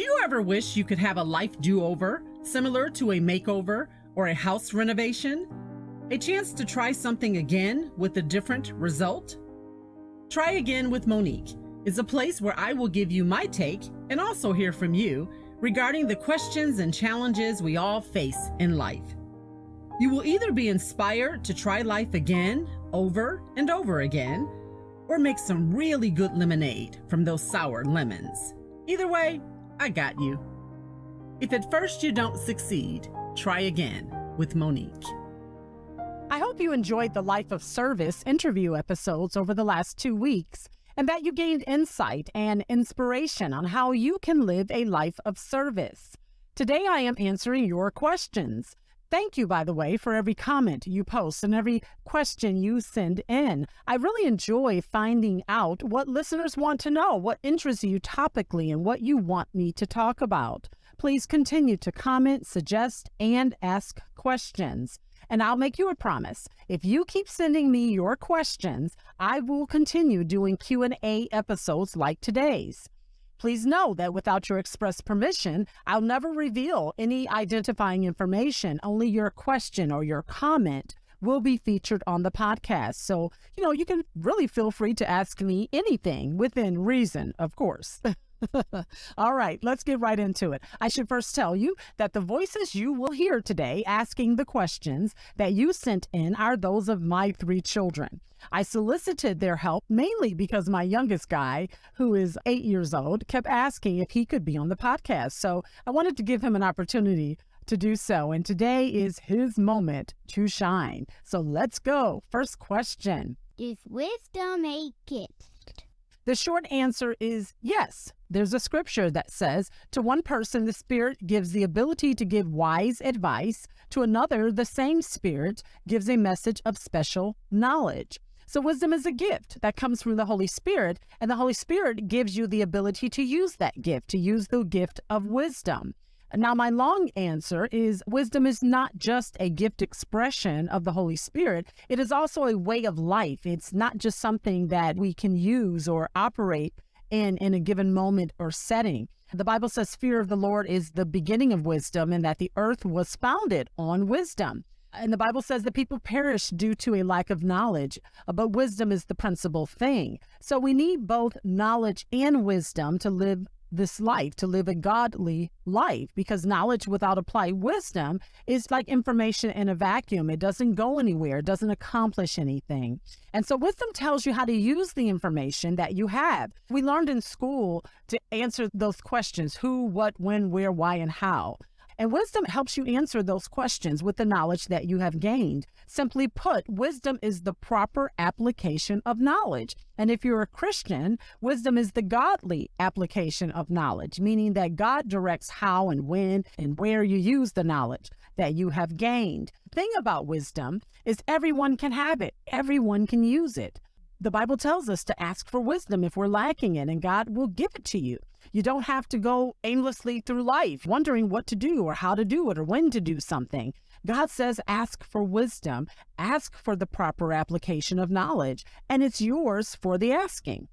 Do you ever wish you could have a life do over, similar to a makeover or a house renovation? A chance to try something again with a different result? Try Again with Monique is a place where I will give you my take and also hear from you regarding the questions and challenges we all face in life. You will either be inspired to try life again, over and over again, or make some really good lemonade from those sour lemons. Either way, I got you. If at first you don't succeed, try again with Monique. I hope you enjoyed the Life of Service interview episodes over the last two weeks and that you gained insight and inspiration on how you can live a life of service. Today, I am answering your questions. Thank you, by the way, for every comment you post and every question you send in. I really enjoy finding out what listeners want to know, what interests you topically, and what you want me to talk about. Please continue to comment, suggest, and ask questions. And I'll make you a promise. If you keep sending me your questions, I will continue doing Q&A episodes like today's. Please know that without your express permission, I'll never reveal any identifying information. Only your question or your comment will be featured on the podcast. So, you know, you can really feel free to ask me anything within reason, of course. All right, let's get right into it. I should first tell you that the voices you will hear today asking the questions that you sent in are those of my three children. I solicited their help mainly because my youngest guy, who is eight years old, kept asking if he could be on the podcast. So I wanted to give him an opportunity to do so. And today is his moment to shine. So let's go. First question Is wisdom a gift? The short answer is yes. There's a scripture that says, To one person, the Spirit gives the ability to give wise advice, to another, the same Spirit gives a message of special knowledge. So, wisdom is a gift that comes from the Holy Spirit, and the Holy Spirit gives you the ability to use that gift, to use the gift of wisdom. Now, my long answer is wisdom is not just a gift expression of the Holy Spirit, it is also a way of life. It's not just something that we can use or operate in in a given moment or setting. The Bible says fear of the Lord is the beginning of wisdom and that the earth was founded on wisdom. And the Bible says that people perish due to a lack of knowledge, but wisdom is the principal thing. So we need both knowledge and wisdom to live this life, to live a godly life, because knowledge without applied wisdom is like information in a vacuum. It doesn't go anywhere, it doesn't accomplish anything. And so, wisdom tells you how to use the information that you have. We learned in school to answer those questions who, what, when, where, why, and how. And wisdom helps you answer those questions with the knowledge that you have gained. Simply put, wisdom is the proper application of knowledge. And if you're a Christian, wisdom is the godly application of knowledge, meaning that God directs how and when and where you use the knowledge that you have gained. The thing about wisdom is everyone can have it, everyone can use it. The Bible tells us to ask for wisdom if we're lacking it, and God will give it to you. You don't have to go aimlessly through life wondering what to do or how to do it or when to do something. God says, ask for wisdom, ask for the proper application of knowledge, and it's yours for the asking.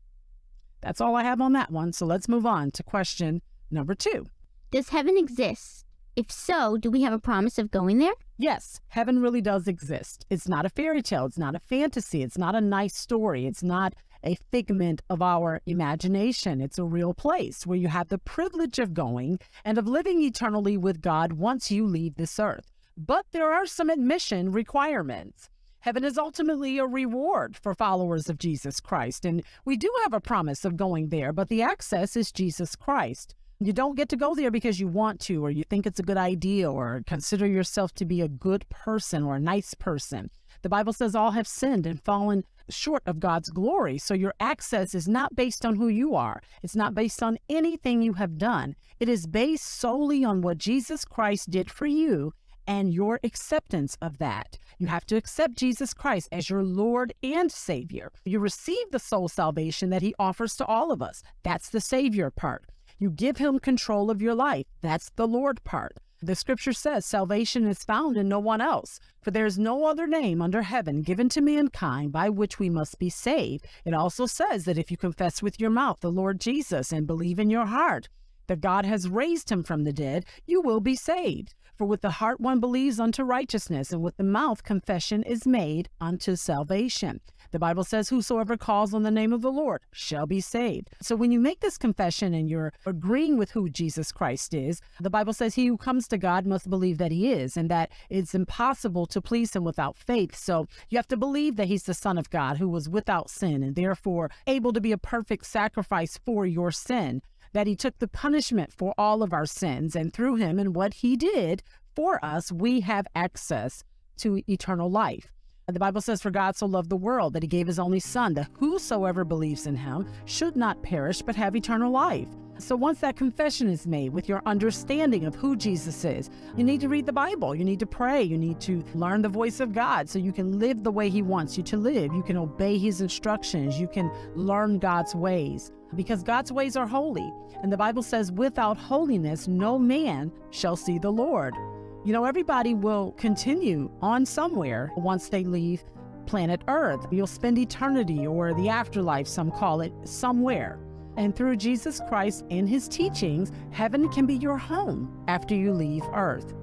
That's all I have on that one. So let's move on to question number two. Does heaven exist? If so, do we have a promise of going there? Yes, heaven really does exist. It's not a fairy tale. It's not a fantasy. It's not a nice story. It's not a figment of our imagination. It's a real place where you have the privilege of going and of living eternally with God once you leave this earth. But there are some admission requirements. Heaven is ultimately a reward for followers of Jesus Christ, and we do have a promise of going there, but the access is Jesus Christ. You don't get to go there because you want to, or you think it's a good idea, or consider yourself to be a good person or a nice person. The Bible says all have sinned and fallen short of God's glory. So your access is not based on who you are, it's not based on anything you have done. It is based solely on what Jesus Christ did for you and your acceptance of that. You have to accept Jesus Christ as your Lord and Savior. You receive the soul salvation that He offers to all of us. That's the Savior part. You give Him control of your life. That's the Lord part. The scripture says salvation is found in no one else, for there is no other name under heaven given to mankind by which we must be saved. It also says that if you confess with your mouth the Lord Jesus and believe in your heart that God has raised him from the dead, you will be saved. For with the heart one believes unto righteousness, and with the mouth confession is made unto salvation. The Bible says, Whosoever calls on the name of the Lord shall be saved. So when you make this confession and you're agreeing with who Jesus Christ is, the Bible says, He who comes to God must believe that He is, and that it's impossible to please Him without faith. So you have to believe that He's the Son of God who was without sin and therefore able to be a perfect sacrifice for your sin that he took the punishment for all of our sins, and through him and what he did for us, we have access to eternal life. The Bible says, For God so loved the world that he gave his only Son, that whosoever believes in him should not perish but have eternal life. So once that confession is made with your understanding of who Jesus is, you need to read the Bible. You need to pray. You need to learn the voice of God so you can live the way he wants you to live. You can obey his instructions. You can learn God's ways because God's ways are holy. And the Bible says, without holiness, no man shall see the Lord. You know, everybody will continue on somewhere once they leave planet Earth. You'll spend eternity or the afterlife, some call it, somewhere. And through Jesus Christ and his teachings, heaven can be your home after you leave Earth.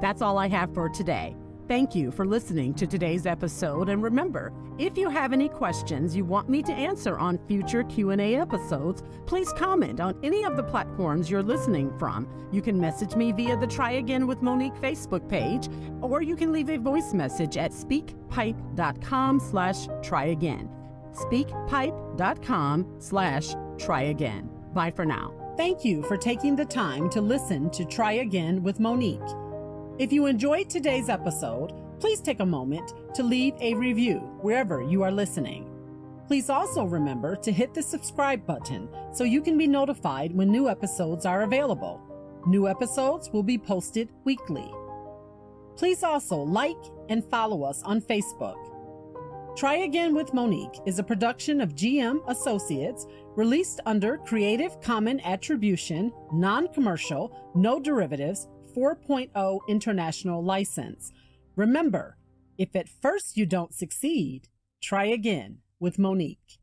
That's all I have for today. Thank you for listening to today's episode and remember, if you have any questions you want me to answer on future Q&A episodes, please comment on any of the platforms you're listening from. You can message me via the Try Again with Monique Facebook page or you can leave a voice message at speakpipe.com slash try again. speakpipe.com slash try again. Bye for now. Thank you for taking the time to listen to Try Again with Monique. If you enjoyed today's episode, please take a moment to leave a review wherever you are listening. Please also remember to hit the subscribe button so you can be notified when new episodes are available. New episodes will be posted weekly. Please also like and follow us on Facebook. Try Again with Monique is a production of GM Associates released under Creative Common Attribution, Non Commercial, No Derivatives 4.0 international license. Remember, if at first you don't succeed, try again with Monique.